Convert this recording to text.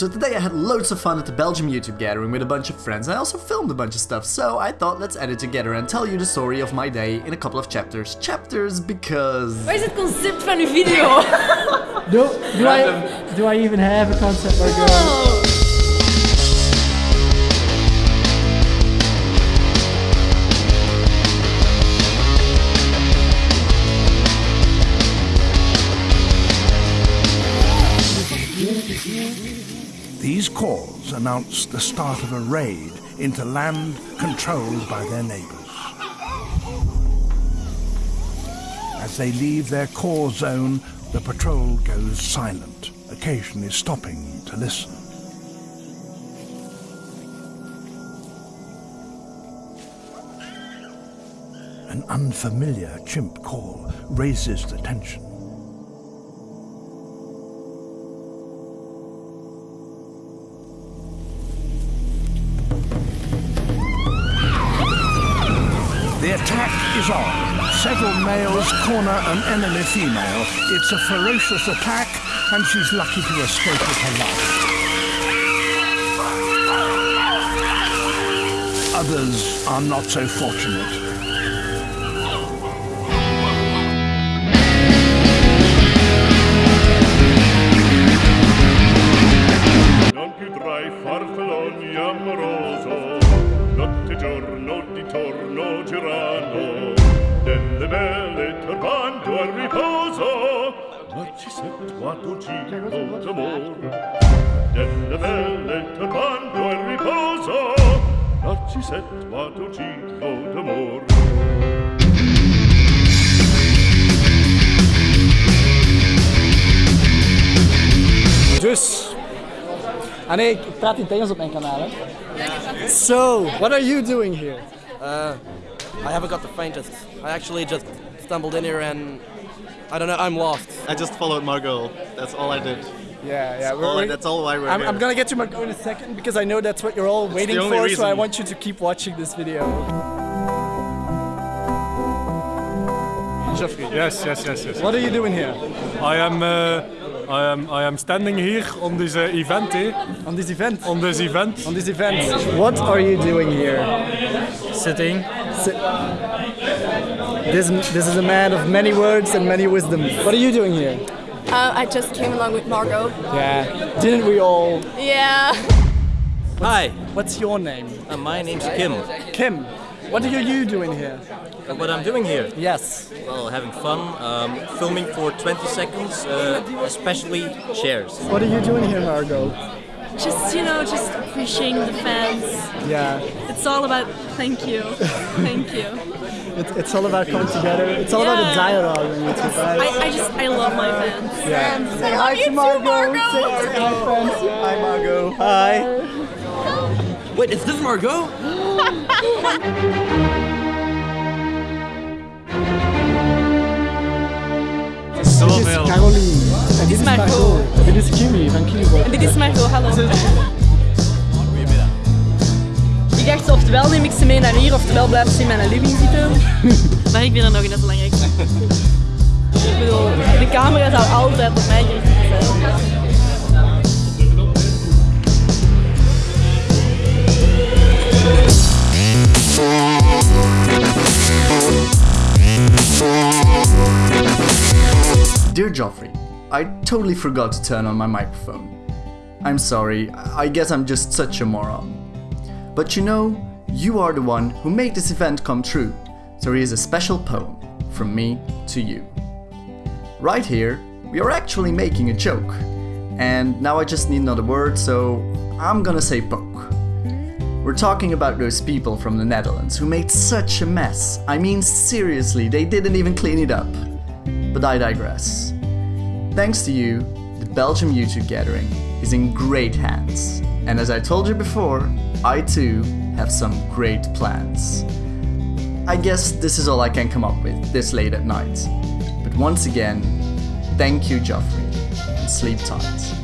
So today I had loads of fun at the Belgium YouTube gathering with a bunch of friends. I also filmed a bunch of stuff, so I thought let's edit together and tell you the story of my day in a couple of chapters. Chapters because... Wat is het concept van uw video? Do, do, I, do I even have a concept or calls announce the start of a raid into land controlled by their neighbours. As they leave their core zone, the patrol goes silent, occasionally stopping to listen. An unfamiliar chimp call raises the tension. Attack is on. Several males corner an enemy female. It's a ferocious attack, and she's lucky to escape with her life. Others are not so fortunate. Notte e giorno di torno girano, delle belle turbando al riposo, Narcisetto giro d'amor. Delle belle turbando al riposo, Narcisetto giro d'amor. Ah nee, ik praat in het Engels op mijn kanaal. Hè? So, what are you doing here? Uh, I haven't got the faintest. I actually just stumbled in here and I don't know. I'm lost. I just followed Margot. That's all I did. Yeah, yeah. All I- that's all why we're I'm, here. I'm gonna get to Margot in a second because I know that's what you're all waiting only for, so I want you to keep watching this video. Jeffrey. Yes, yes, yes, yes. What are you doing here I am, uh, I am, I am standing here on this uh, event. Eh? on this event? On this event. On this event. What are you doing here? Sitting. Si- This, this is a man of many words and many wisdoms. What are you doing here? Uh, I just came along with Margot. Yeah. Didn't we all? Yeah. Hi, What's your name? uh, my name's Kim. Kim. What are you doing here? Uh, what I'm doing here? Yes. Well, having fun, um, filming for 20 seconds, uh, especially chairs. What are you doing here, Margot? Just, you know, just appreciating the fans. Yeah. It's all about thank you. Thank you. It, it's all about coming together. It's all about the dialogue on YouTube, right? I, I just, I love my fans. yeah. Say hi to Margot. Say, say hi, friends. Hi, Margot. Hi. Wait, is this Margot? Dit is Caroline. En dit is Margot. En dit is Kimmy van Kimmyboy. En dit is Margot, hallo. Ik dacht, oftewel neem ik ze mee naar hier, oftewel blijven ze in mijn living zitten. maar ik vind dat nog net belangrijk. Ik bedoel, de camera zou altijd op mij gericht zijn. Joffrey, I totally forgot to turn on my microphone. I'm sorry, I guess I'm just such a moron. But you know, you are the one who made this event come true, so here's a special poem from me to you. Right here, we are actually making a joke, and now I just need another word, so I'm gonna say poke. We're talking about those people from the Netherlands who made such a mess. I mean, seriously, they didn't even clean it up. But I digress. Thanks to you, the Belgium YouTube gathering is in great hands. And as I told you before, I too have some great plans. I guess this is all I can come up with this late at night. But once again, thank you, Joffrey, and sleep tight.